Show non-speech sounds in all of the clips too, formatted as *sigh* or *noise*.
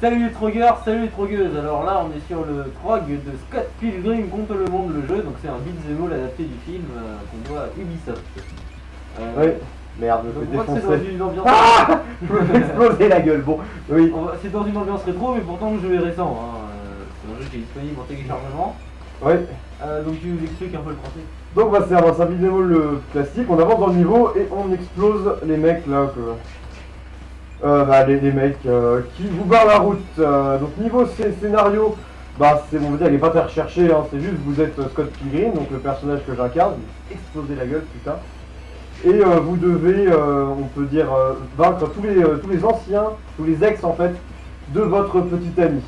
Salut les trogueurs, salut les trogueuses Alors là on est sur le trog de Scott Pilgrim contre le monde le jeu, donc c'est un beat'em all adapté du film euh, qu'on doit à Ubisoft. Euh, Oui. Merde, je voit que fais c'est dans défoncer. une ambiance... Ah *laughs* Je me exploser la gueule, bon. Oui. C'est dans une ambiance rétro mais pourtant le jeu est récent. hein. Euh, C'est un jeu qui est disponible en téléchargement. Oui. Euh, donc tu nous expliques un peu le principe. Donc bah, c'est un, un beat'em all, le classique, on avance dans le niveau et on explose les mecs là que... Euh, bah, les, les mecs euh, qui vous barrent la route. Euh, donc niveau scé- scénario, bah c'est on va dire il est pas très recherché, hein, c'est juste vous êtes euh, Scott Pilgrim, donc le personnage que j'incarne, vous explosez la gueule putain. Et vous devez, on peut dire, vaincre tous les, tous les anciens, tous les ex en fait, de votre petit ami.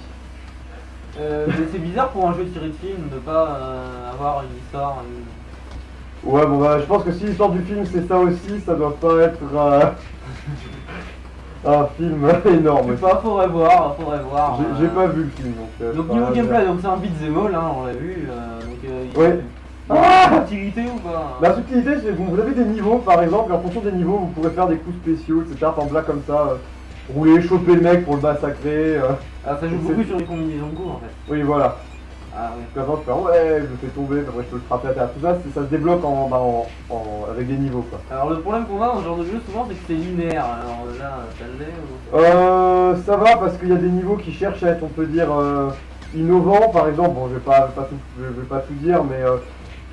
Mais c'est bizarre pour un jeu tiré de film de pas euh, avoir une histoire. une- Ouais bon bah je pense que si l'histoire du film c'est ça aussi, ça doit pas être *laughs* un film *laughs* énorme. Pas, faudrait voir, faudrait voir. J'ai euh. pas vu le film donc. euh, Donc niveau gameplay, donc c'est un beat'em all, hein, on l'a vu. euh, donc Ouais. Ah une utilité ou pas La subtilité c'est que vous avez des niveaux par exemple et en fonction des niveaux vous pourrez faire des coups spéciaux etc. Par exemple là comme ça, rouler, choper le mec pour le massacrer. Ah, ça joue beaucoup sur les combinaisons de coups en fait. Oui voilà. Ah avant je fais ouais je le fais tomber, après je peux le frapper à terre. Tout ça ça se débloque en, bah, en- en- avec des niveaux quoi. Alors le problème qu'on a dans ce genre de jeu souvent c'est que c'est linéaire. Alors là, ça l'est ou... Euh, ça va parce qu'il y a des niveaux qui cherchent à être, on peut dire, euh, innovants. Par exemple, bon, je vais pas, pas tout, je vais pas tout dire, mais euh,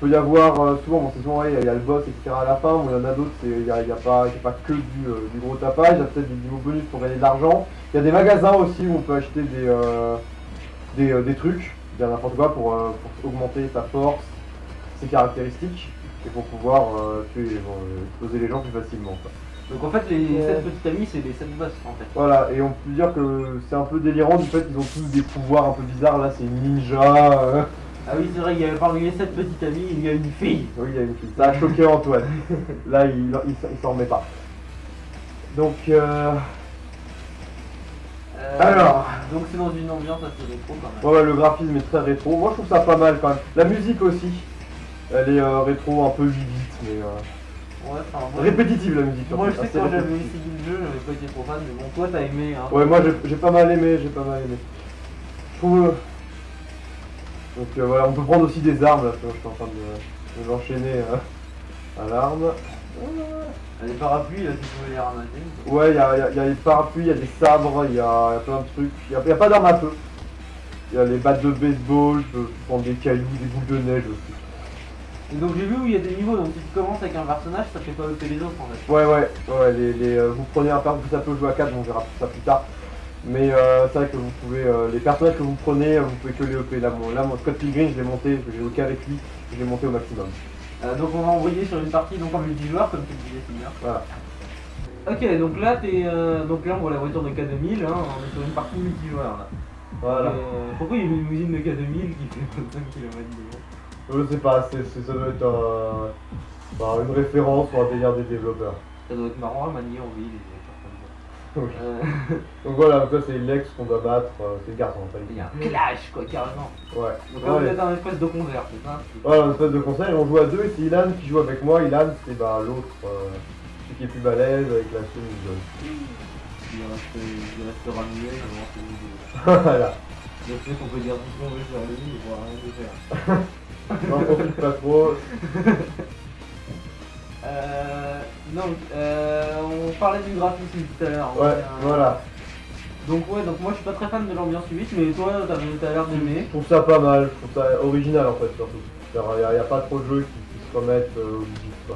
il peut y avoir euh, souvent, bon, c'est souvent, ouais, il y a le boss, etc. à la fin. Bon, il y en a d'autres, il n'y a, y a pas, c'est pas que du, euh, du gros tapage. Il y a peut-être des niveaux bonus pour gagner de l'argent. Il y a des magasins aussi où on peut acheter des, des, des trucs, bien n'importe quoi, pour, euh, pour augmenter sa force, ses caractéristiques, et pour pouvoir euh, tuer, euh, exploser les gens plus facilement. quoi. Donc en fait les Ouais. 7 petits amis c'est les 7 boss en fait. Voilà, et on peut dire que c'est un peu délirant du fait qu'ils ont tous des pouvoirs un peu bizarres. Là, c'est une ninja. euh. Ah oui c'est vrai qu'il y a parmi les 7 petits amis il y a une fille. Oui, il y a une fille. Ça a choqué Antoine. *laughs* Là, il, il, s'en- il s'en remet pas. Donc, euh, Euh, Alors. Donc c'est dans une ambiance assez rétro quand même. ouais, le graphisme est très rétro. Moi, je trouve ça pas mal quand même. La musique aussi. Elle est euh, rétro, un peu vivite, mais euh, Ouais, enfin, moi, répétitive la musique. moi je sais que quand j'avais essayé le jeu j'avais pas été trop fan mais bon toi t'as aimé hein. Ouais, moi j'ai- pas mal aimé, j'ai pas mal aimé. Je trouve. euh, Donc voilà, on peut prendre aussi des armes là, je suis en train de, de l'enchaîner à l'arme. Les parapluies là tu pouvais les ramasser. Ouais, il y a, y a- y a les parapluies, il y a des sabres, il y a, y a plein de trucs. Il n'y a, y a pas d'armes à feu. Il y a les battes de baseball, je peux prendre des cailloux, des boules de neige aussi. Et donc j'ai vu où il y a des niveaux, donc si tu commences avec un personnage, ça fait pas ôter les autres en fait. Ouais, ouais, ouais, les, les, euh, vous prenez un personnage, ça peut jouer à 4, on verra ça plus tard. Mais euh, c'est vrai que vous pouvez, euh, les personnages que vous prenez, vous pouvez que les EP. Là, mon, là, mon Scott Pilgrim, je l'ai monté, j'ai joué qu'avec lui, je l'ai monté au maximum. Euh, donc on va envoyer sur une partie donc en multijoueur comme tu le disais bien. Voilà. Ok donc là t'es euh, donc là on voit la voiture de K2000, hein, on est sur une partie multijoueur là. Voilà. Euh, pourquoi il y a une limousine de K2000 qui fait 25 km Je sais pas, ça doit être euh, bah, une référence ou un délire des développeurs. Ça doit être marrant à manier en ville les voitures Oui. Euh, *laughs* Donc voilà, donc là c'est l'ex qu'on doit battre, euh, c'est le garçon en fait. il y a un clash quoi carrément. Ouais. Donc là vous Ouais. êtes un espèce de concert, c'est ça? Voilà, un espèce de conseil, on joue à deux et c'est Ilan qui joue avec moi. Ilan, c'est bah, l'autre, euh, celui qui est plus balèze avec la chemise jaune. Il reste, il restera muet, nous deux. voilà, Je sais qu'on peut dire tout ce qu'on veut sur lui, il pourra rien de faire. *laughs* n'en profite pas trop. *laughs* Euh, donc, euh, on parlait du graphisme tout à l'heure. Ouais, Euh, voilà. Donc ouais, donc moi je suis pas très fan de l'ambiance 8, mais toi t'as l'air Je d'aimer. trouve ça pas mal, je trouve ça original en fait surtout. Il n'y a, pas trop de jeux qui, qui se remettent euh, au.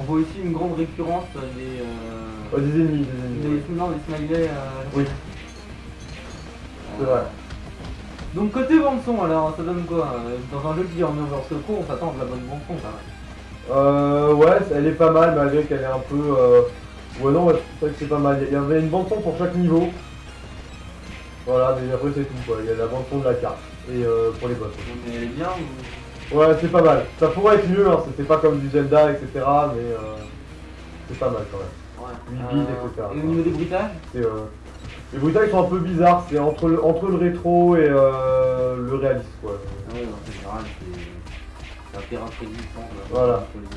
On voit aussi une grande récurrence des... Euh, des ennemis, des ennemis. des, non, des smileys. Oui, c'est vrai. Donc côté bande son alors, ça donne quoi? Dans un jeu qui est en over secours, on s'attend à de la bonne bande son quand même. Euh, ouais, elle est pas mal malgré qu'elle est un peu. Euh... Ouais, non, ouais, c'est vrai que c'est pas mal. Il y avait une bande-son pour chaque niveau. Voilà, mais après c'est tout quoi. Il y a la bande-son de la carte. Et euh, pour les boss. Mais elle est bien ou... Ouais, c'est pas mal. Ça pourrait être mieux, hein. c'était pas comme du Zelda, etc. Mais euh, c'est pas mal quand même. Ouais. 8 bits, etc. Et au niveau des bruitages? Euh, Les bruitages sont un peu bizarres, c'est entre le, entre le rétro et euh, le réaliste quoi. Ah ouais, en général, c'est Voilà. deux.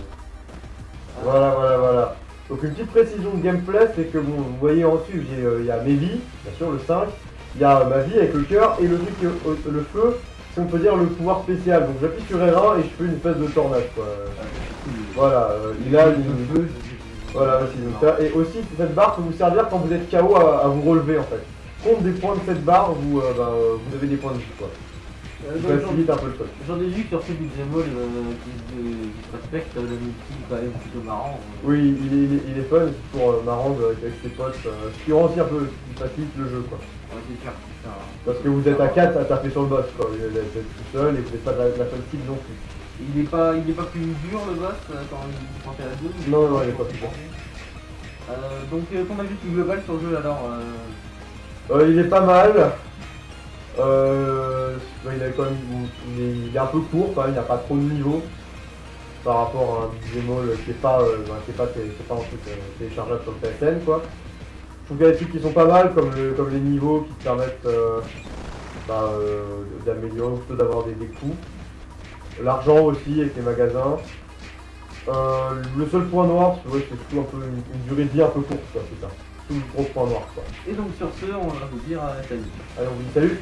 Ah, Voilà, voilà, voilà. Donc une petite précision de gameplay, c'est que bon, vous voyez en dessus, euh, il y a mes vies, bien sûr le 5, il y a ma vie avec le cœur et le truc au- au- le feu, si on peut dire le pouvoir spécial. Donc j'appuie sur R1 et je fais une espèce de tornade quoi. Voilà, euh, il a une feu. voilà aussi. donc ça- et aussi cette barre peut vous servir quand vous êtes KO à, à vous relever en fait. Compte des points de cette barre, vous, euh, bah, euh, vous avez des points de vie quoi. Euh, un peu le truc. J'en ai vu sur ces beat'em all euh, qui, se- respectent, euh, le multi quand même plutôt marrant. euh. Oui, il est, il est, il est fun, c'est toujours euh, marrant avec ses potes, ce qui rend aussi un peu, facilite le jeu quoi. Ouais, c'est sûr, c'est ça. Parce que vous êtes à 4 à taper sur le boss quoi, vous êtes tout seul et vous n'êtes pas de la, de la non plus. Il est pas, il est pas plus dur le boss quand il t'es à deux Non, non, il est pas plus dur. Donc ton avis plus global sur le jeu alors Euh, il est pas mal. Euh, il, est quand même, il, est, il est un peu court quand même, il n'y a pas trop de niveau par rapport à un all qui est pas, euh, bah, qui est pas, qui est- qui est pas un truc euh, téléchargeable sur le PSN quoi. Je trouve qu'il y a des trucs qui sont pas mal comme, le- comme les niveaux qui te permettent euh, bah, euh, d'améliorer ou plutôt d'avoir des, des coups. L'argent aussi avec les magasins. Euh, le seul point noir, c'est surtout un peu une, une durée de vie un peu courte c'est ça. Tout le gros point noir quoi. Et donc sur ce, on va vous dire euh, salut. Allez on vous dit salut